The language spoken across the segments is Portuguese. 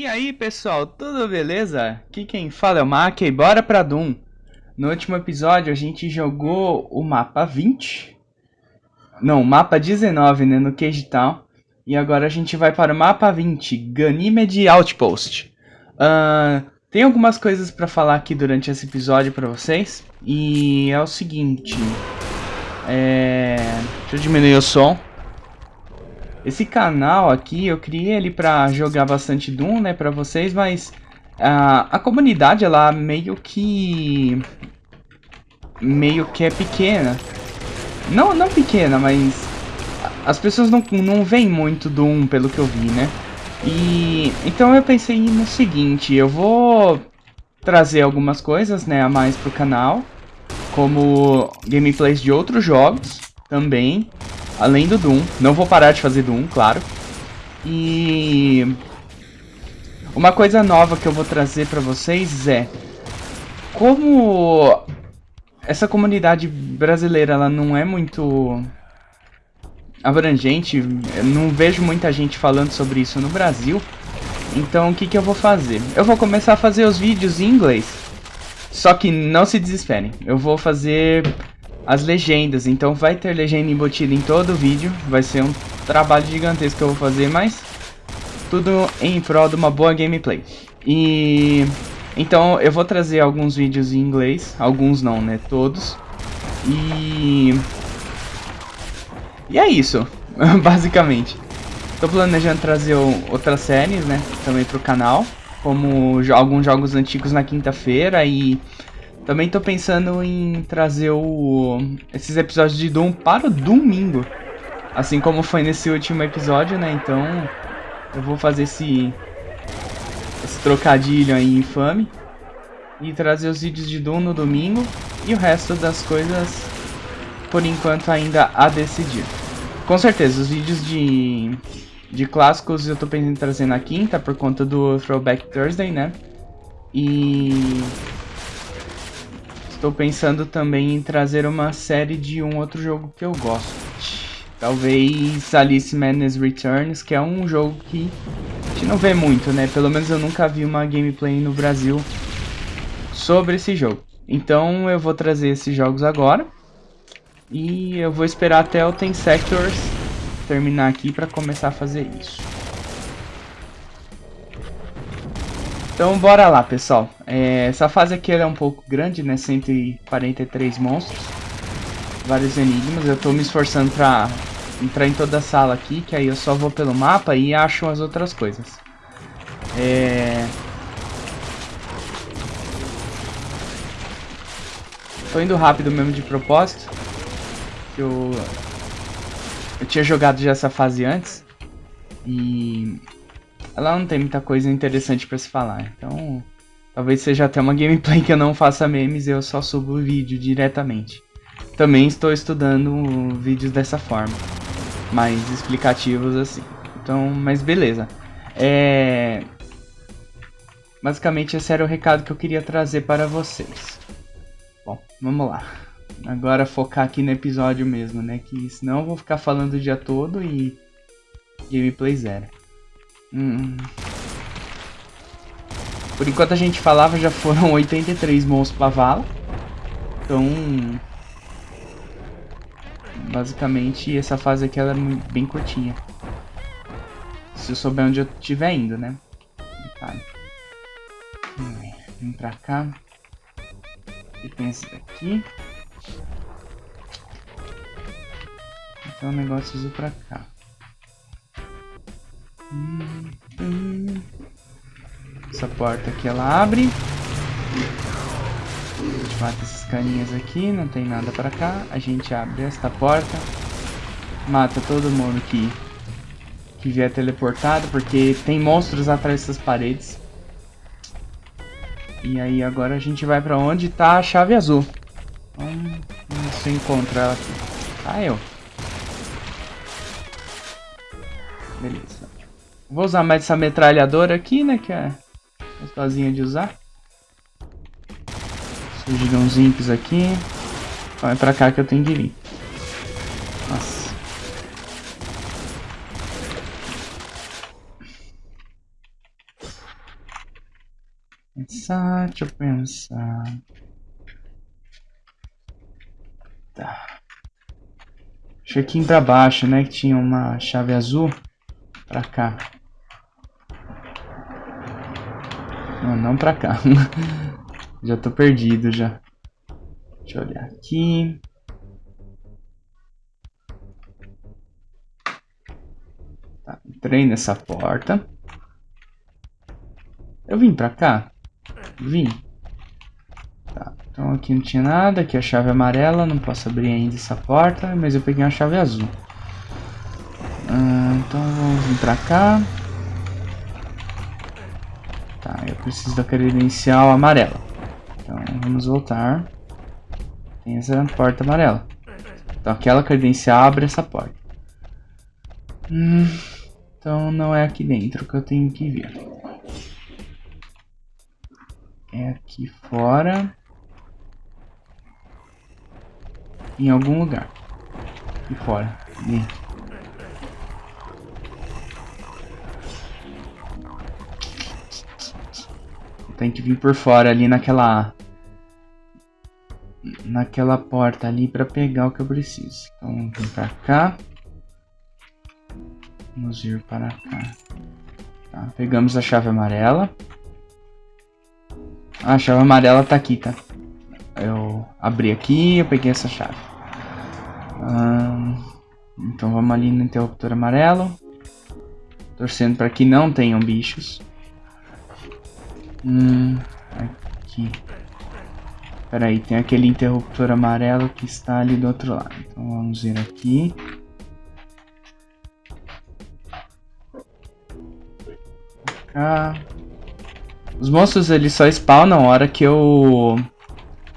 E aí pessoal, tudo beleza? Aqui quem fala é o Mac e bora pra Doom. No último episódio a gente jogou o mapa 20. Não, mapa 19, né, no Cage Town. E agora a gente vai para o mapa 20, Ganymede Outpost. Uh, tem algumas coisas pra falar aqui durante esse episódio pra vocês. E é o seguinte... É... Deixa eu diminuir o som. Esse canal aqui, eu criei ele pra jogar bastante Doom, né, pra vocês, mas a, a comunidade, ela meio que... meio que é pequena. Não, não pequena, mas as pessoas não, não veem muito Doom, pelo que eu vi, né. E então eu pensei no seguinte, eu vou trazer algumas coisas, né, a mais pro canal, como gameplays de outros jogos também, Além do Doom. Não vou parar de fazer Doom, claro. E... Uma coisa nova que eu vou trazer pra vocês é... Como essa comunidade brasileira ela não é muito abrangente, não vejo muita gente falando sobre isso no Brasil. Então o que, que eu vou fazer? Eu vou começar a fazer os vídeos em inglês. Só que não se desesperem, eu vou fazer as legendas. Então vai ter legenda embutida em todo o vídeo. Vai ser um trabalho gigantesco que eu vou fazer, mas tudo em prol de uma boa gameplay. E então eu vou trazer alguns vídeos em inglês, alguns não, né, todos. E E é isso, basicamente. Tô planejando trazer outras séries, né, também pro canal, como alguns jogos antigos na quinta-feira e também tô pensando em trazer o, esses episódios de Doom para o domingo. Assim como foi nesse último episódio, né? Então eu vou fazer esse, esse trocadilho aí infame. E trazer os vídeos de Doom no domingo. E o resto das coisas, por enquanto, ainda a decidir. Com certeza, os vídeos de, de clássicos eu tô pensando em trazer na quinta, por conta do Throwback Thursday, né? E Estou pensando também em trazer uma série de um outro jogo que eu gosto. Talvez Alice Madness Returns, que é um jogo que a gente não vê muito, né? Pelo menos eu nunca vi uma gameplay no Brasil sobre esse jogo. Então eu vou trazer esses jogos agora. E eu vou esperar até o Ten Sectors terminar aqui para começar a fazer isso. Então bora lá, pessoal. É, essa fase aqui é um pouco grande, né? 143 monstros. Vários enigmas. Eu tô me esforçando pra entrar em toda a sala aqui, que aí eu só vou pelo mapa e acho as outras coisas. É... Tô indo rápido mesmo de propósito. Eu... Eu tinha jogado já essa fase antes. E ela não tem muita coisa interessante pra se falar. Então, talvez seja até uma gameplay que eu não faça memes eu só subo o vídeo diretamente. Também estou estudando vídeos dessa forma. Mais explicativos assim. Então, mas beleza. É... Basicamente esse era o recado que eu queria trazer para vocês. Bom, vamos lá. Agora focar aqui no episódio mesmo, né? Que senão eu vou ficar falando o dia todo e gameplay zero. Hum. Por enquanto a gente falava, já foram 83 monstros pra vala. Então... Basicamente, essa fase aqui ela é bem curtinha. Se eu souber onde eu estiver indo, né? Vem pra cá. E tem esse daqui. Então o negócio pra cá. Essa porta aqui ela abre. A gente mata esses carinhas aqui, não tem nada pra cá. A gente abre esta porta. Mata todo mundo que, que vier teleportado, porque tem monstros atrás dessas paredes. E aí agora a gente vai pra onde tá a chave azul. Vamos eu encontro ela aqui. Ah, eu. Beleza. Vou usar mais essa metralhadora aqui, né? Que é gostosinha de usar. Surgiram uns imps aqui. Vai pra cá que eu tenho que vir. Nossa. Pensar, deixa eu pensar. Tá. Acho que aqui pra baixo, né? Que tinha uma chave azul. Pra cá. Não, não pra cá. já tô perdido já. Deixa eu olhar aqui. Tá, entrei nessa porta. Eu vim pra cá? Vim. Tá, então aqui não tinha nada. Aqui a chave amarela. Não posso abrir ainda essa porta. Mas eu peguei uma chave azul. Ah, então vamos vir pra cá. Preciso da credencial amarela. Então vamos voltar. Tem essa porta amarela. Então aquela credencial abre essa porta. Hum, então não é aqui dentro que eu tenho que ver. É aqui fora. Em algum lugar. Aqui fora. Dentro. Tem que vir por fora ali naquela... Naquela porta ali pra pegar o que eu preciso. Então, vir pra cá. Vamos vir para cá. Tá, pegamos a chave amarela. Ah, a chave amarela tá aqui, tá? Eu abri aqui eu peguei essa chave. então vamos ali no interruptor amarelo. Torcendo para que não tenham bichos. Hum, aqui. Pera aí, tem aquele interruptor amarelo que está ali do outro lado. Então vamos vir aqui. Cá. Os monstros eles só spawnam na hora que eu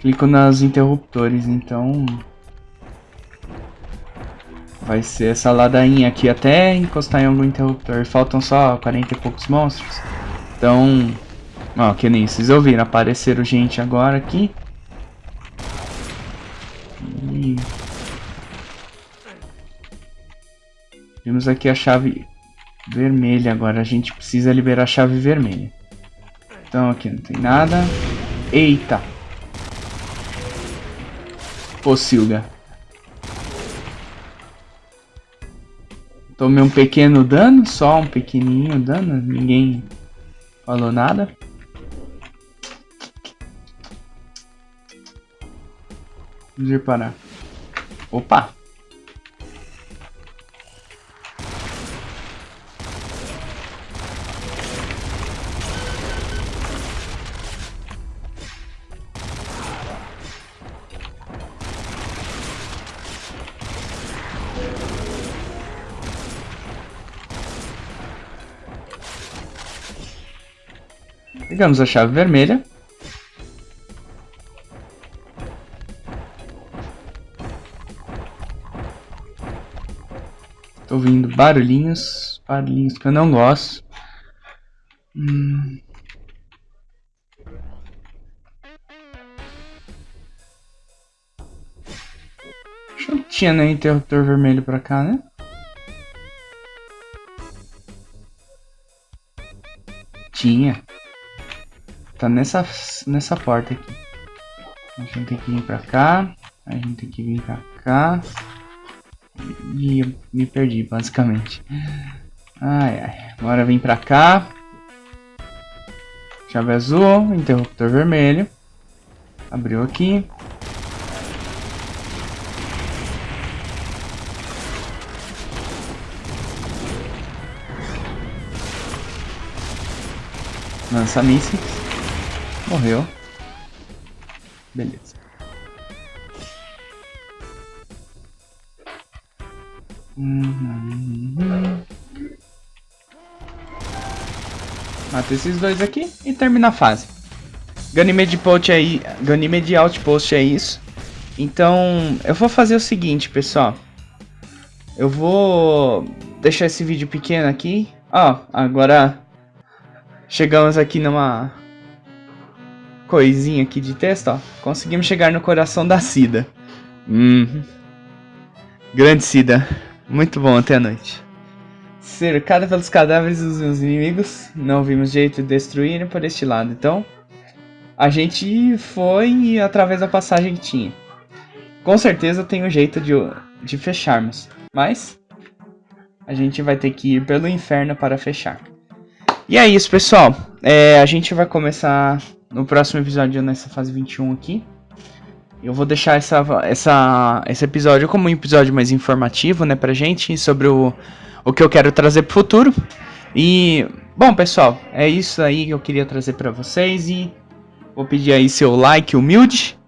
clico nas interruptores, então vai ser essa ladainha aqui até encostar em algum interruptor. Faltam só 40 e poucos monstros. Então Ó, que nem vocês ouviram, apareceram gente agora aqui. E... Temos aqui a chave vermelha agora, a gente precisa liberar a chave vermelha. Então aqui não tem nada. Eita! Pocilga. Tomei um pequeno dano, só um pequenininho dano, ninguém falou nada. Ir para... Opa! Pegamos a chave vermelha. Tô ouvindo barulhinhos, barulhinhos que eu não gosto. Hum. Não tinha nem interruptor vermelho pra cá, né? Tinha. Tá nessa, nessa porta aqui. A gente tem que vir pra cá. A gente tem que vir pra cá. E me perdi, basicamente. Ai, ai. Agora vem pra cá. Chave azul, interruptor vermelho. Abriu aqui. Lança mísseis. Morreu. Beleza. Mata esses dois aqui e termina a fase. Ganymede Outpost é, Ganymede Outpost é isso. Então, eu vou fazer o seguinte, pessoal. Eu vou deixar esse vídeo pequeno aqui. Ó, agora chegamos aqui numa coisinha aqui de texto, ó. Conseguimos chegar no coração da Cida. Hum. Grande Cida. Muito bom, até a noite. Cercada pelos cadáveres dos meus inimigos, não vimos jeito de destruírem por este lado, então a gente foi através da passagem que tinha. Com certeza tem um jeito de, de fecharmos, mas a gente vai ter que ir pelo inferno para fechar. E é isso, pessoal. É, a gente vai começar no próximo episódio nessa fase 21 aqui. Eu vou deixar essa, essa, esse episódio como um episódio mais informativo, né, pra gente, sobre o, o que eu quero trazer pro futuro. E, bom, pessoal, é isso aí que eu queria trazer para vocês e vou pedir aí seu like humilde,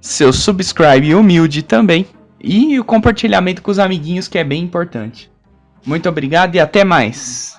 seu subscribe humilde também e o compartilhamento com os amiguinhos que é bem importante. Muito obrigado e até mais.